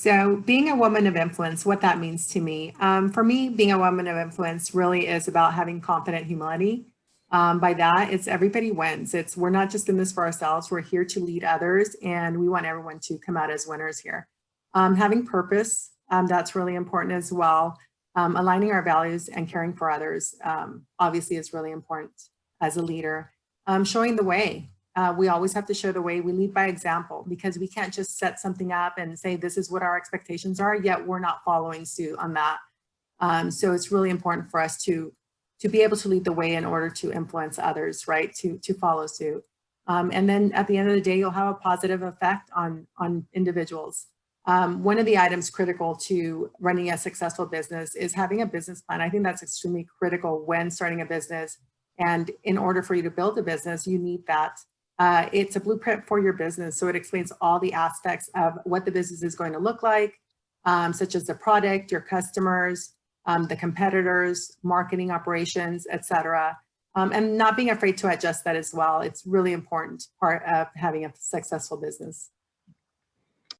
So being a woman of influence, what that means to me, um, for me, being a woman of influence really is about having confident humility. Um, by that, it's everybody wins. It's we're not just in this for ourselves. We're here to lead others, and we want everyone to come out as winners here. Um, having purpose, um, that's really important as well. Um, aligning our values and caring for others, um, obviously, is really important as a leader. Showing the way, uh, we always have to show the way we lead by example because we can't just set something up and say this is what our expectations are yet we're not following suit on that. Um, so it's really important for us to to be able to lead the way in order to influence others right to to follow suit. Um, and then at the end of the day you'll have a positive effect on on individuals. Um, one of the items critical to running a successful business is having a business plan. I think that's extremely critical when starting a business. And in order for you to build a business you need that uh, it's a blueprint for your business. So it explains all the aspects of what the business is going to look like, um, such as the product, your customers, um, the competitors, marketing operations, etc. Um, and not being afraid to adjust that as well. It's really important part of having a successful business.